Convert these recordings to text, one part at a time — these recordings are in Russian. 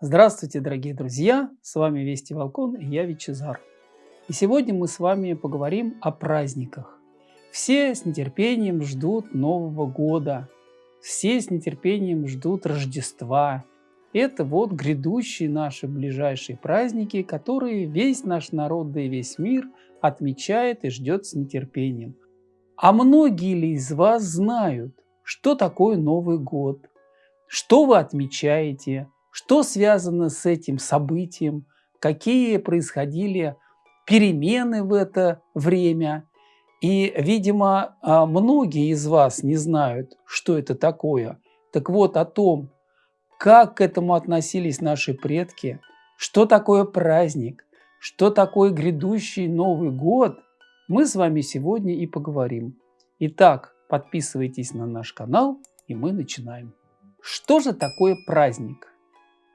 Здравствуйте, дорогие друзья! С вами Вести Волкон и я Вичезар. И сегодня мы с вами поговорим о праздниках. Все с нетерпением ждут Нового года. Все с нетерпением ждут Рождества. Это вот грядущие наши ближайшие праздники, которые весь наш народ, да и весь мир отмечает и ждет с нетерпением. А многие ли из вас знают, что такое Новый год? Что вы отмечаете? Что связано с этим событием? Какие происходили перемены в это время? И, видимо, а, многие из вас не знают, что это такое. Так вот, о том, как к этому относились наши предки, что такое праздник, что такое грядущий Новый год, мы с вами сегодня и поговорим. Итак, подписывайтесь на наш канал, и мы начинаем. Что же такое праздник?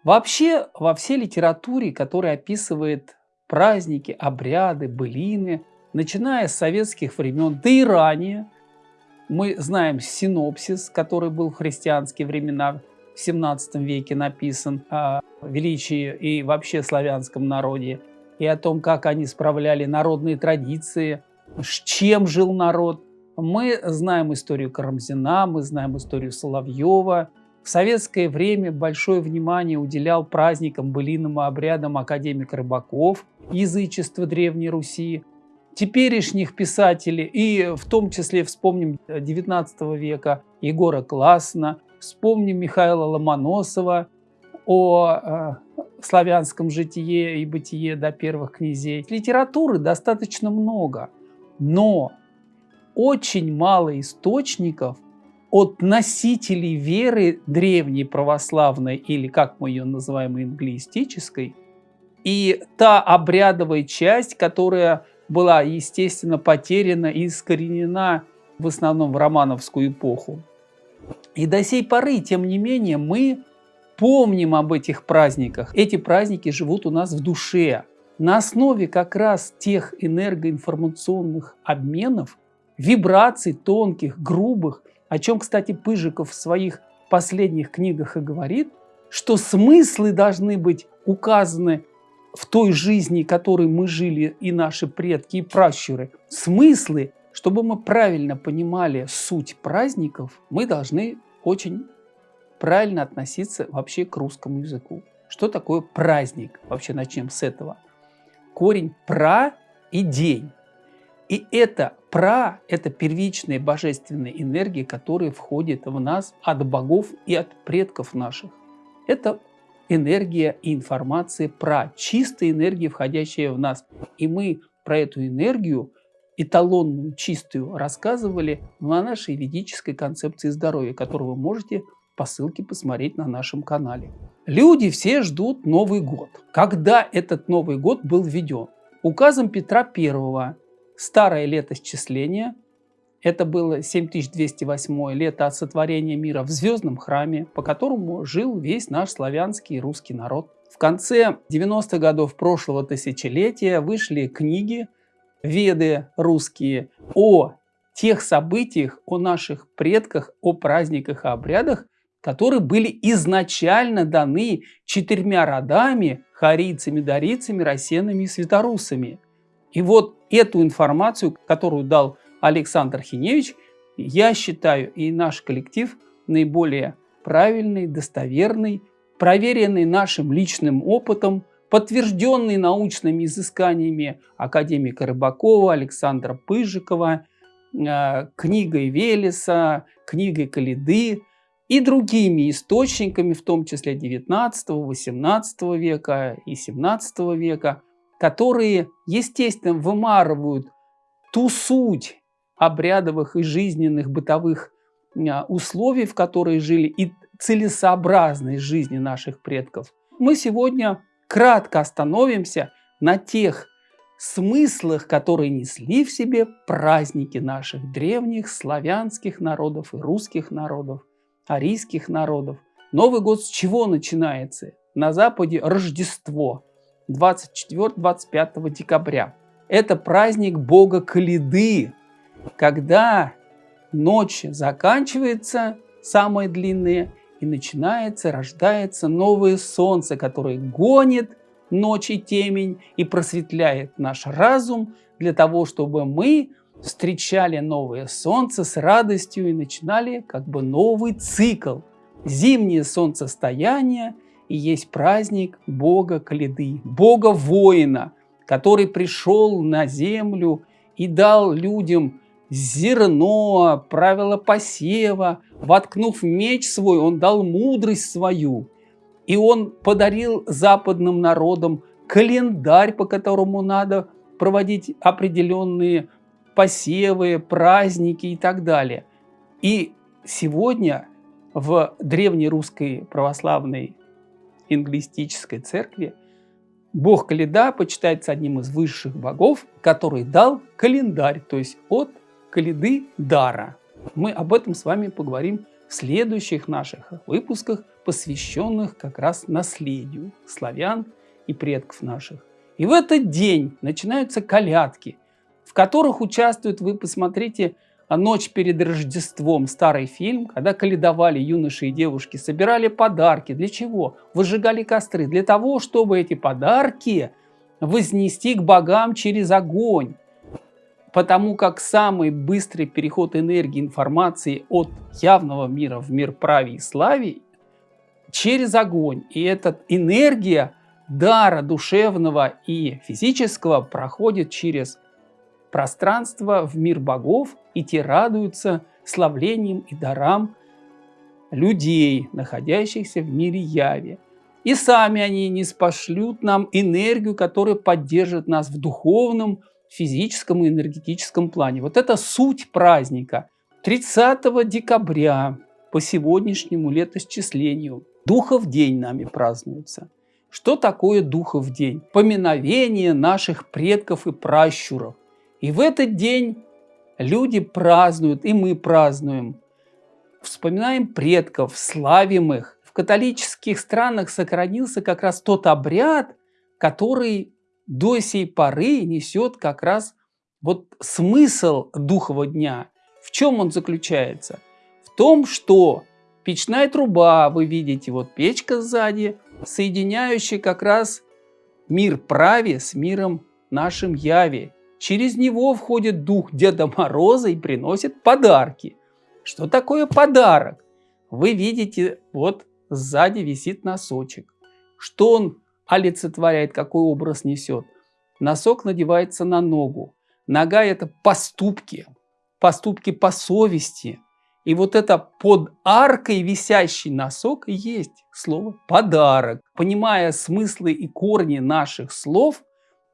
Вообще, во всей литературе, которая описывает праздники, обряды, былины, начиная с советских времен, да и ранее, мы знаем синопсис, который был в христианские времена, в 17 веке написан о величии и вообще славянском народе, и о том, как они справляли народные традиции, с чем жил народ. Мы знаем историю Карамзина, мы знаем историю Соловьева. В советское время большое внимание уделял праздникам, былинам и обрядам академик Рыбаков, язычество Древней Руси. Теперешних писателей, и в том числе вспомним 19 века Егора Классна, вспомним Михаила Ломоносова о э, славянском житие и бытие до первых князей. Литературы достаточно много, но очень мало источников от носителей веры древней православной, или как мы ее называем, инглиистической, и та обрядовая часть, которая была, естественно, потеряна и искоренена в основном в романовскую эпоху. И до сей поры, тем не менее, мы помним об этих праздниках. Эти праздники живут у нас в душе. На основе как раз тех энергоинформационных обменов, вибраций тонких, грубых, о чем, кстати, Пыжиков в своих последних книгах и говорит, что смыслы должны быть указаны в той жизни, которой мы жили, и наши предки, и пращуры. Смыслы, чтобы мы правильно понимали суть праздников, мы должны очень правильно относиться вообще к русскому языку. Что такое праздник? Вообще начнем с этого. Корень «пра» и «день». И это пра – это первичная божественная энергия, которая входит в нас от богов и от предков наших. Это энергия и информация пра, чистая энергия, входящая в нас. И мы про эту энергию, эталонную, чистую, рассказывали на нашей ведической концепции здоровья, которую вы можете по ссылке посмотреть на нашем канале. Люди все ждут Новый год. Когда этот Новый год был введен? Указом Петра I старое летосчисление. Это было 7208 лето от сотворения мира в звездном храме, по которому жил весь наш славянский и русский народ. В конце 90-х годов прошлого тысячелетия вышли книги, веды русские о тех событиях, о наших предках, о праздниках и обрядах, которые были изначально даны четырьмя родами, харийцами, дарийцами, рассенами и светорусами. И вот эту информацию, которую дал Александр Хиневич, я считаю и наш коллектив наиболее правильный, достоверный, проверенный нашим личным опытом, подтвержденный научными изысканиями академика Рыбакова, Александра Пыжикова, э, книгой Велеса, книгой Калиды и другими источниками, в том числе 19, 18 века и 17 века, которые, естественно, вымарывают ту суть обрядовых и жизненных бытовых а, условий, в которые жили, и целесообразность жизни наших предков. Мы сегодня кратко остановимся на тех смыслах, которые несли в себе праздники наших древних славянских народов и русских народов, арийских народов. Новый год с чего начинается? На Западе Рождество – 24-25 декабря. Это праздник бога Калиды, когда ночь заканчивается, самая длинная, и начинается, рождается новое солнце, которое гонит ночь и темень и просветляет наш разум для того, чтобы мы встречали новое солнце с радостью и начинали как бы новый цикл. Зимнее солнцестояние и есть праздник Бога Каледы, Бога воина, который пришел на землю и дал людям зерно, правила посева, воткнув меч свой, он дал мудрость свою. И он подарил западным народам календарь, по которому надо проводить определенные посевы, праздники и так далее. И сегодня в древнерусской православной инглистической церкви бог Каледа почитается одним из высших богов, который дал календарь, то есть от Каледы дара. Мы об этом с вами поговорим в следующих наших выпусках, посвященных как раз наследию славян и предков наших. И в этот день начинаются колядки, в которых участвуют, вы посмотрите, «Ночь перед Рождеством» старый фильм, когда каледовали юноши и девушки, собирали подарки. Для чего? Выжигали костры. Для того, чтобы эти подарки вознести к богам через огонь. Потому как самый быстрый переход энергии информации от явного мира в мир праве и славе через огонь. И эта энергия дара душевного и физического проходит через пространство в мир богов, и те радуются славлением и дарам людей, находящихся в мире яви. И сами они не спошлют нам энергию, которая поддержит нас в духовном, физическом и энергетическом плане. Вот это суть праздника. 30 декабря по сегодняшнему летосчислению Духов день нами празднуется. Что такое Духов день? Поминовение наших предков и пращуров. И в этот день люди празднуют, и мы празднуем. Вспоминаем предков, славим их. В католических странах сохранился как раз тот обряд, который до сей поры несет как раз вот смысл Духового дня. В чем он заключается? В том, что печная труба, вы видите, вот печка сзади, соединяющая как раз мир праве с миром нашим яви. Через него входит дух Деда Мороза и приносит подарки. Что такое подарок? Вы видите, вот сзади висит носочек. Что он олицетворяет, какой образ несет. Носок надевается на ногу. Нога – это поступки, поступки по совести. И вот это под аркой висящий носок и есть слово «подарок». Понимая смыслы и корни наших слов,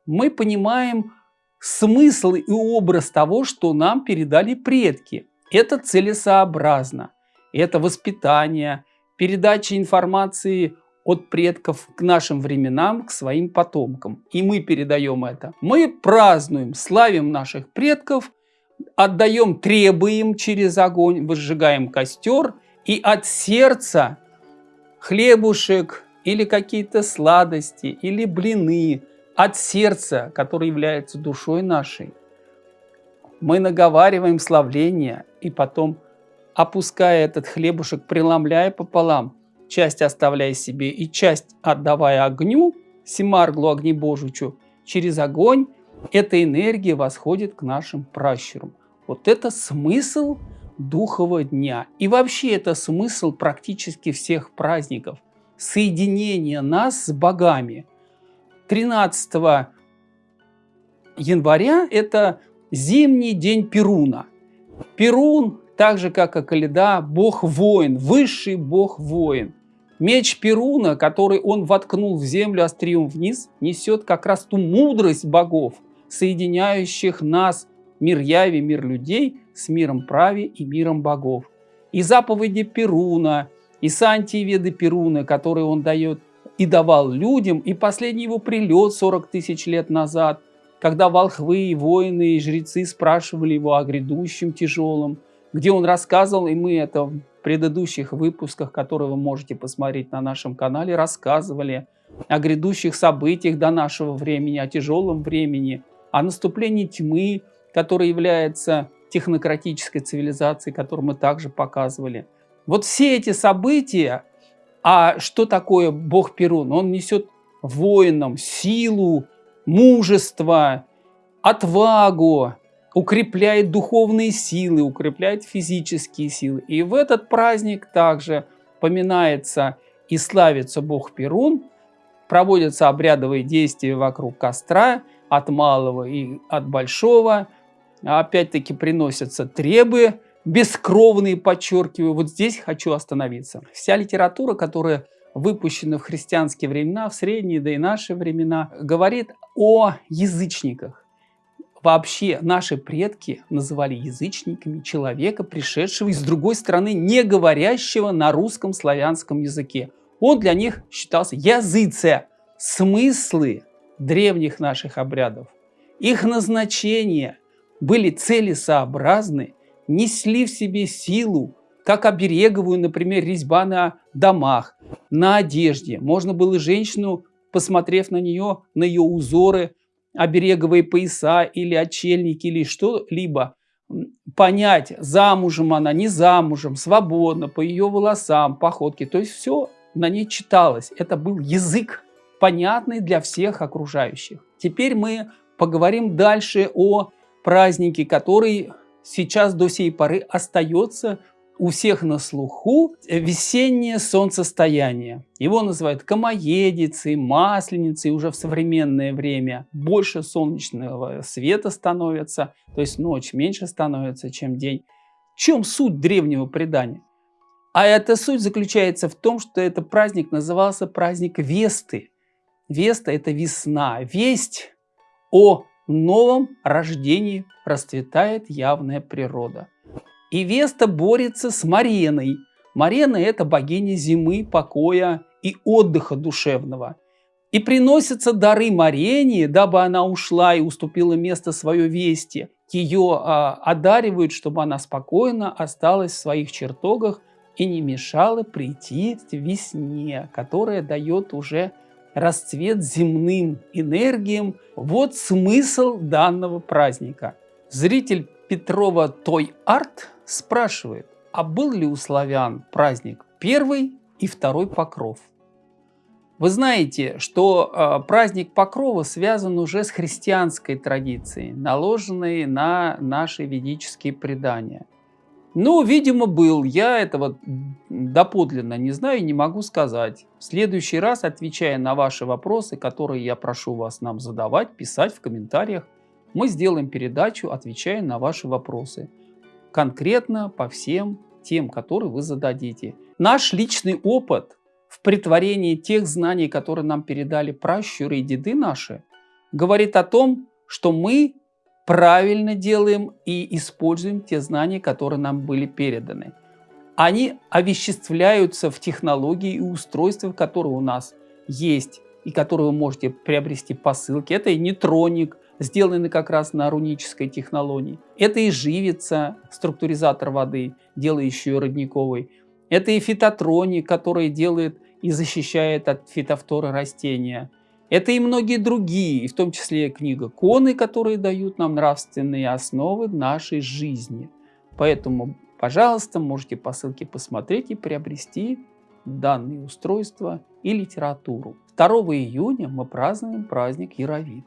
мы понимаем смысл и образ того, что нам передали предки. Это целесообразно, это воспитание, передача информации от предков к нашим временам, к своим потомкам. И мы передаем это. Мы празднуем, славим наших предков, отдаем, требуем через огонь, выжигаем костер, и от сердца хлебушек или какие-то сладости, или блины, от сердца, которое является душой нашей, мы наговариваем славление и потом, опуская этот хлебушек, преломляя пополам, часть оставляя себе и часть отдавая огню, Симарглу Огнебожичу, через огонь эта энергия восходит к нашим пращурам. Вот это смысл Духового дня. И вообще это смысл практически всех праздников. Соединение нас с богами. 13 января это зимний день Перуна. Перун, так же как и Каледа, бог-воин, высший бог-воин. Меч Перуна, который он воткнул в землю острием вниз, несет как раз ту мудрость богов, соединяющих нас, мир яви, мир людей, с миром прави и миром богов. И заповеди Перуна, и сантиеведы Перуна, которые он дает и давал людям, и последний его прилет 40 тысяч лет назад, когда волхвы, воины и жрецы спрашивали его о грядущем тяжелом, где он рассказывал, и мы это предыдущих выпусках, которые вы можете посмотреть на нашем канале, рассказывали о грядущих событиях до нашего времени, о тяжелом времени, о наступлении тьмы, которая является технократической цивилизацией, которую мы также показывали. Вот все эти события А что такое бог Перун? Он несет воинам силу, мужество, отвагу, укрепляет духовные силы, укрепляет физические силы. И в этот праздник также поминается и славится бог Перун, проводятся обрядовые действия вокруг костра, от малого и от большого. Опять-таки приносятся требы, бескровные, подчеркиваю. Вот здесь хочу остановиться. Вся литература, которая выпущена в христианские времена, в средние, да и наши времена, говорит о язычниках. Вообще наши предки называли язычниками человека, пришедшего из другой страны, не говорящего на русском славянском языке. Он для них считался языце. Смыслы древних наших обрядов, их назначения были целесообразны, несли в себе силу, как обереговую, например, резьба на домах, на одежде. Можно было женщину, посмотрев на нее, на ее узоры, обереговые пояса или отчельники или что-либо, понять, замужем она, не замужем, свободно, по ее волосам, походке. То есть все на ней читалось. Это был язык, понятный для всех окружающих. Теперь мы поговорим дальше о празднике, который сейчас до сей поры остается у всех на слуху весеннее солнцестояние. Его называют Камоедицей, Масленицей уже в современное время. Больше солнечного света становится, то есть ночь меньше становится, чем день. В чем суть древнего предания? А эта суть заключается в том, что этот праздник назывался праздник Весты. Веста – это весна. Весть о новом рождении расцветает явная природа. И Веста борется с Мареной. Марена – это богиня зимы, покоя и отдыха душевного. И приносятся дары Марене, дабы она ушла и уступила место свое Вести. Ее а, одаривают, чтобы она спокойно осталась в своих чертогах и не мешала прийти весне, которая дает уже расцвет земным энергиям. Вот смысл данного праздника. Зритель Петрова Той Арт спрашивает, а был ли у славян праздник первый и второй покров? Вы знаете, что э, праздник Покрова связан уже с христианской традицией, наложенной на наши ведические предания. Ну, видимо, был. Я этого доподлинно не знаю и не могу сказать. В следующий раз, отвечая на ваши вопросы, которые я прошу вас нам задавать, писать в комментариях, мы сделаем передачу, отвечая на ваши вопросы. Конкретно по всем тем, которые вы зададите. Наш личный опыт в притворении тех знаний, которые нам передали пращуры и деды наши, говорит о том, что мы правильно делаем и используем те знания, которые нам были переданы. Они овеществляются в технологии и устройства, которые у нас есть и которые вы можете приобрести по ссылке. Это и нейтроник, сделанный как раз на рунической технологии. Это и живица, структуризатор воды, делающий ее родниковой. Это и фитотроник, который делает и защищает от фитофторы растения. Это и многие другие, в том числе книга Коны, которые дают нам нравственные основы нашей жизни. Поэтому, пожалуйста, можете по ссылке посмотреть и приобрести данные устройства и литературу. 2 июня мы празднуем праздник Яровит.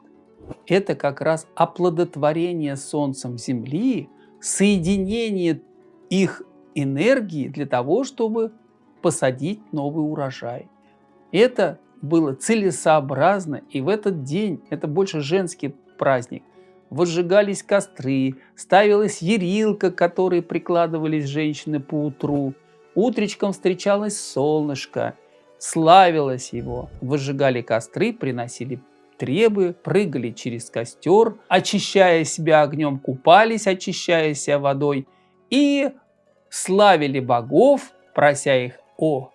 Это как раз оплодотворение Солнцем Земли, соединение их энергии для того, чтобы посадить новый урожай. Это было целесообразно, и в этот день, это больше женский праздник, возжигались костры, ставилась ерилка, к которой прикладывались женщины по утру, утречком встречалось солнышко, славилось его, возжигали костры, приносили требы, прыгали через костер, очищая себя огнем, купались, очищая себя водой, и славили богов, прося их о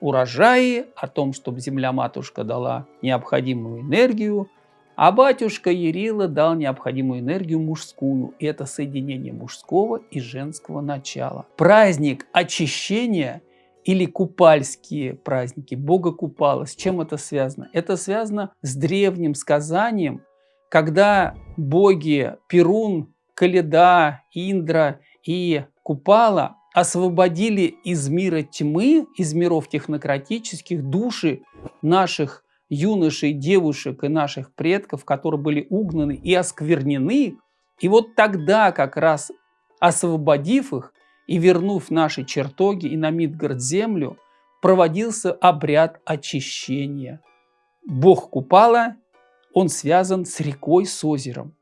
урожаи, о том, чтобы земля-матушка дала необходимую энергию, а батюшка Ярила дал необходимую энергию мужскую. И это соединение мужского и женского начала. Праздник очищения или купальские праздники, Бога Купала. С чем это связано? Это связано с древним сказанием, когда боги Перун, Каледа, Индра и Купала освободили из мира тьмы, из миров технократических души наших юношей, девушек и наших предков, которые были угнаны и осквернены. И вот тогда как раз освободив их и вернув наши чертоги и на Мидгард землю, проводился обряд очищения. Бог Купала, он связан с рекой, с озером.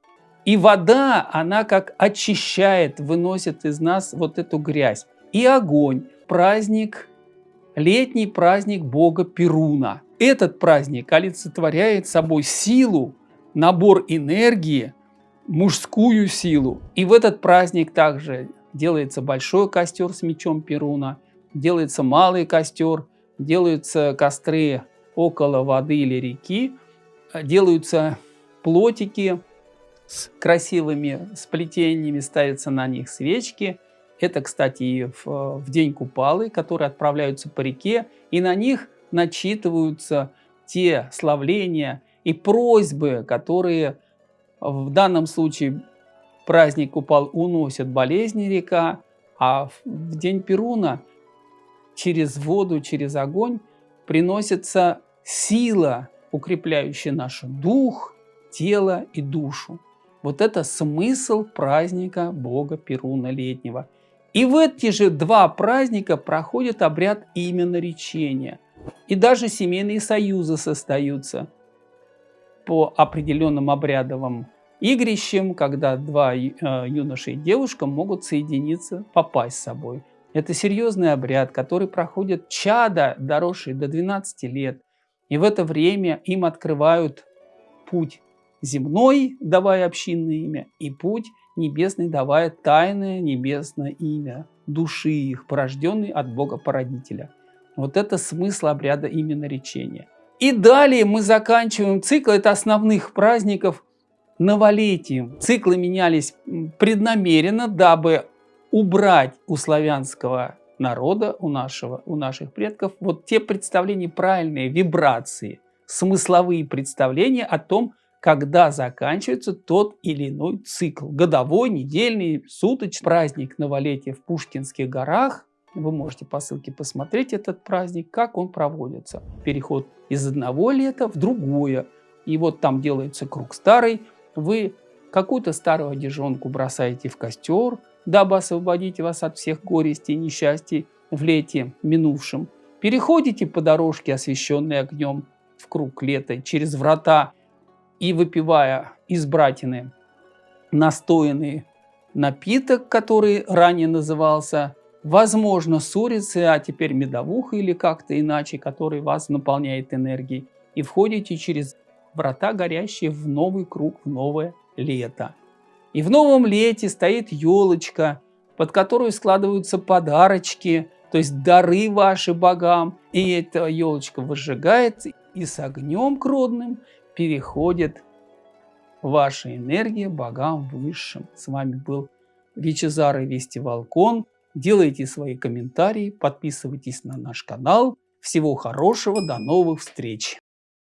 И вода, она как очищает, выносит из нас вот эту грязь. И огонь, праздник, летний праздник бога Перуна. Этот праздник олицетворяет собой силу, набор энергии, мужскую силу. И в этот праздник также делается большой костер с мечом Перуна, делается малый костер, делаются костры около воды или реки, делаются плотики с красивыми сплетениями, ставятся на них свечки. Это, кстати, в, в день Купалы, которые отправляются по реке, и на них начитываются те славления и просьбы, которые в данном случае праздник Купал уносят болезни река, а в день Перуна через воду, через огонь приносится сила, укрепляющая наш дух, тело и душу. Вот это смысл праздника Бога Перуна летнего. И в эти же два праздника проходит обряд именно речения. И даже семейные союзы состоятся по определенным обрядовым игрищам, когда два э, юноши и девушка могут соединиться, попасть с собой. Это серьезный обряд, который проходит чада, доросшие до 12 лет. И в это время им открывают путь земной, давая общинное имя, и путь небесный, давая тайное небесное имя души их, порожденной от Бога-породителя. Вот это смысл обряда именно речения. И далее мы заканчиваем цикл, это основных праздников новолетием. Циклы менялись преднамеренно, дабы убрать у славянского народа, у, нашего, у наших предков, вот те представления, правильные вибрации, смысловые представления о том, когда заканчивается тот или иной цикл. Годовой, недельный, суточный праздник новолетия в Пушкинских горах. Вы можете по ссылке посмотреть этот праздник, как он проводится. Переход из одного лета в другое. И вот там делается круг старый. Вы какую-то старую одежонку бросаете в костер, дабы освободить вас от всех горестей и несчастий в лете минувшем. Переходите по дорожке, освещенной огнем, в круг лета, через врата, и выпивая из братины настоянный напиток, который ранее назывался, возможно, сурицы, а теперь медовуха или как-то иначе, который вас наполняет энергией, и входите через врата, горящие в новый круг, в новое лето. И в новом лете стоит елочка, под которую складываются подарочки, то есть дары ваши богам. И эта елочка выжигается, и с огнем кродным переходит ваша энергия богам высшим. С вами был Вичезар и Вести Волкон. Делайте свои комментарии, подписывайтесь на наш канал. Всего хорошего, до новых встреч!